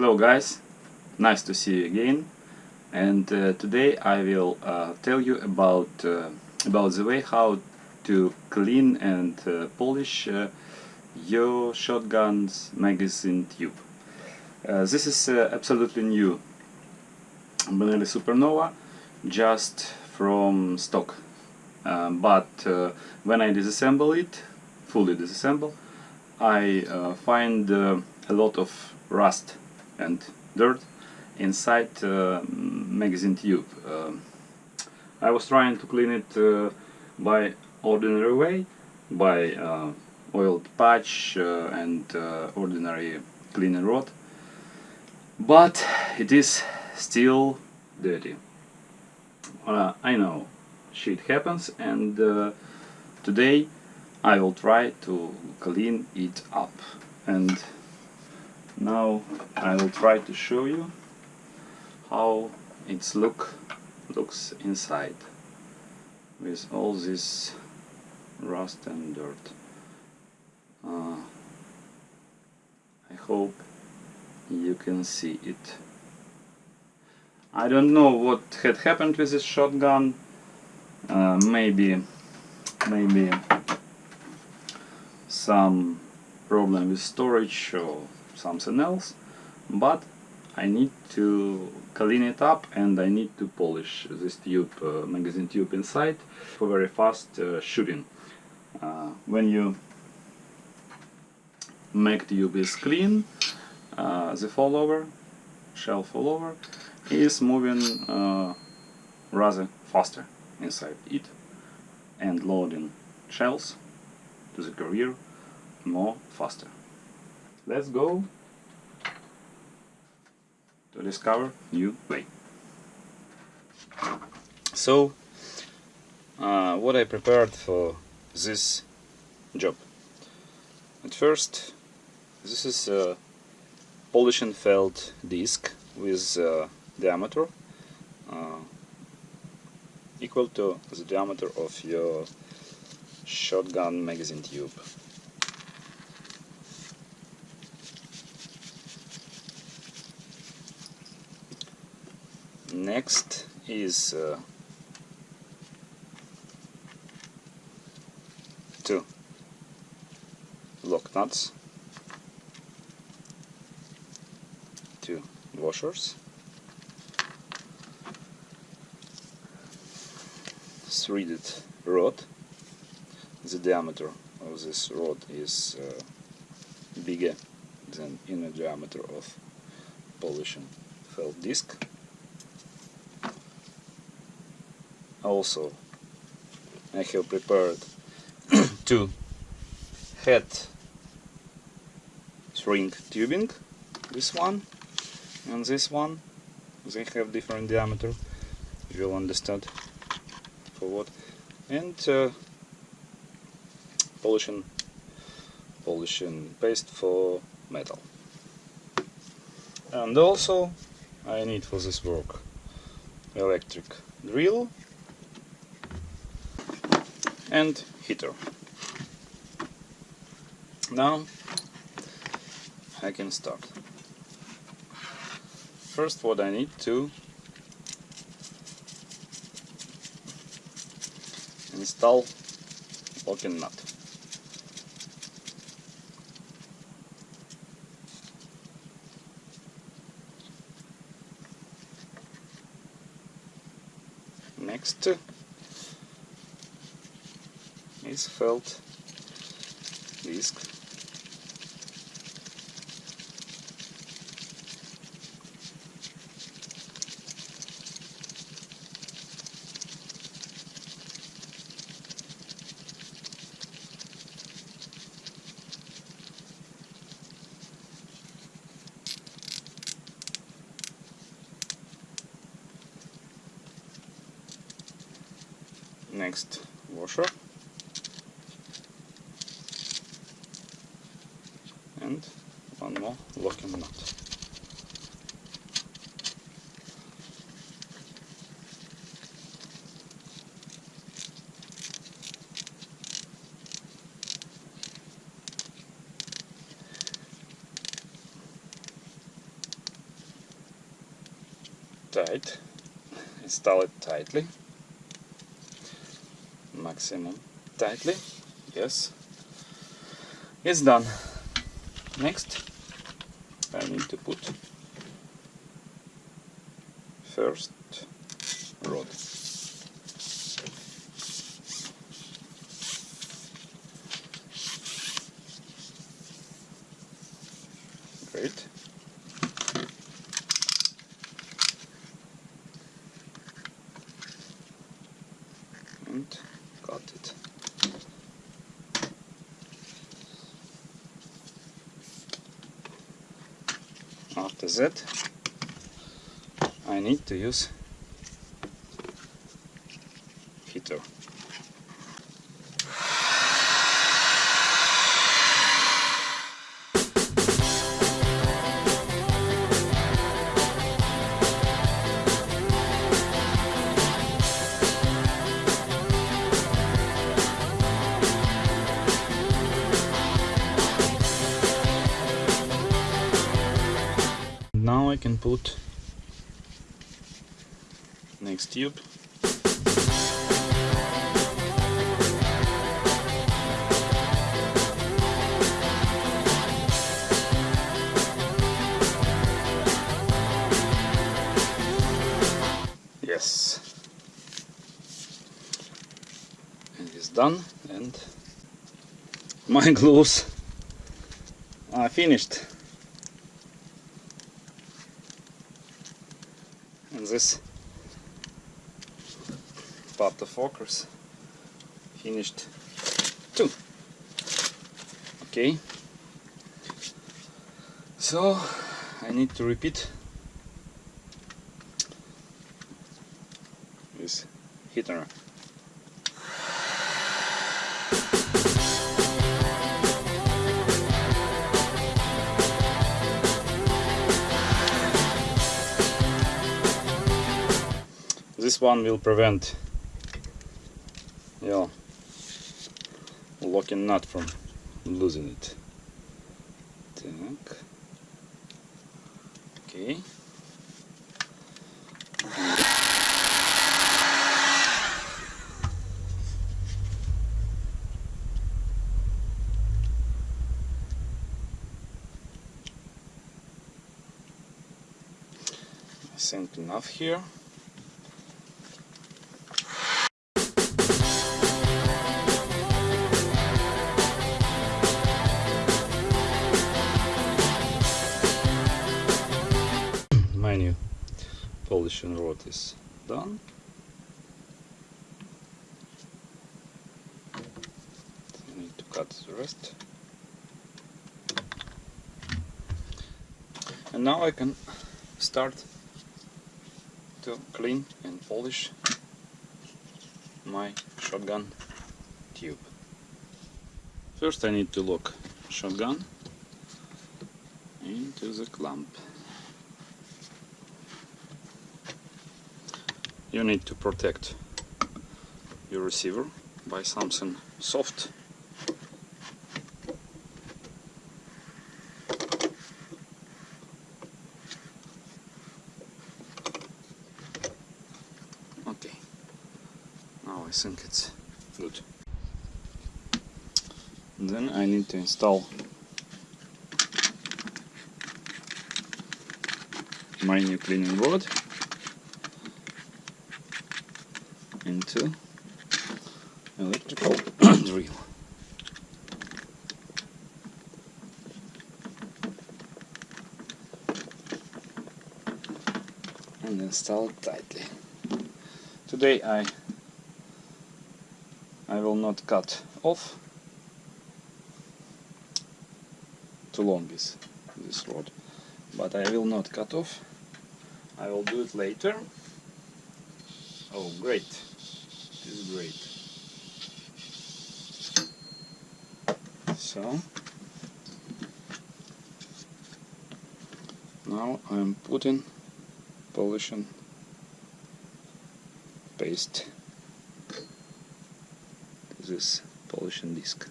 Hello guys, nice to see you again. And uh, today I will uh, tell you about uh, about the way how to clean and uh, polish uh, your shotgun's magazine tube. Uh, this is absolutely new. Benelli Supernova just from stock. But when I disassemble it, fully disassemble, I find a lot of rust and dirt inside uh, magazine tube. Uh, I was trying to clean it uh, by ordinary way, by uh, oiled patch uh, and uh, ordinary cleaning rod, but it is still dirty. I know shit happens and today I will try to clean it up and now I will try to show you how its look looks inside with all this rust and dirt. Uh, I hope you can see it. I don't know what had happened with this shotgun. Uh, maybe maybe some problem with storage or something else but I need to clean it up and I need to polish this tube, uh, magazine tube inside for very fast uh, shooting. Uh, when you make tube is clean, uh, the follower, shell follower, is moving uh, rather faster inside it and loading shells to the carrier more faster. Let's go discover new way. So, uh, what I prepared for this job. At first, this is a polishing felt disc with uh, diameter uh, equal to the diameter of your shotgun magazine tube. Next is uh, two. Lock nuts. Two washers. Threaded rod. The diameter of this rod is uh, bigger than inner diameter of polishing felt disc also. I have prepared two heat shrink tubing. This one and this one. They have different diameter you'll understand for what. And uh, polishing polishing paste for metal. And also I need for this work electric drill and heater. Now I can start. First what I need to install locking nut. Next is felt disc next washer and one more locking nut. tight. Install it tightly. Maximum tightly. Yes. It's done. Next, I need to put first rod. Great. And got it. After that, I need to use put next tube. Yes. And it's done and my gloves are finished. This part of focus finished too. Okay, so I need to repeat this heater. this one will prevent yeah locking nut from losing it так okay I think enough here Polishing rod is done. Need to cut the rest. And now I can start to clean and polish my shotgun tube. First I need to lock shotgun into the clamp. You need to protect your receiver by something soft. Okay. Now I think it's good. Then I need to install my new cleaning rod electrical oh, drill. And install it tightly. Today I I will not cut off too long is this rod but I will not cut off. I will do it later. Oh great great. So now I'm putting polishing paste. This polishing disc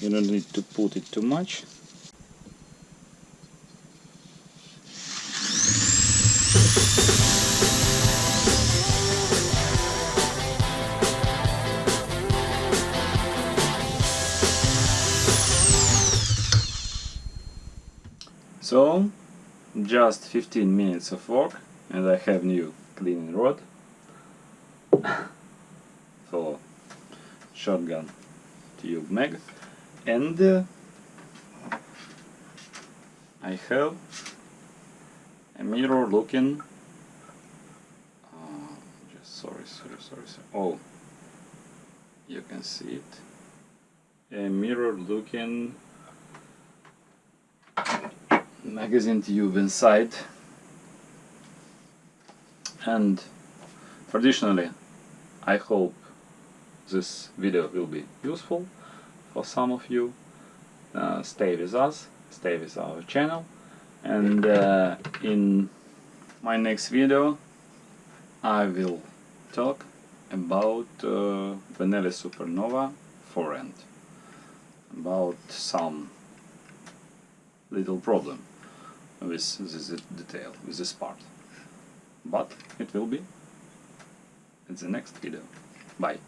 you don't need to put it too much So, just 15 minutes of work and I have new cleaning rod for shotgun tube mag and uh, I have a mirror looking uh, just sorry sorry sorry sorry. Oh you can see it. A mirror looking magazine tube inside. And traditionally I hope this video will be useful for some of you. Uh, stay with us stay with our channel and uh, in my next video I will talk about uh, Benelli Supernova forend about some little problem with this detail, with this part. But it will be in the next video. Bye.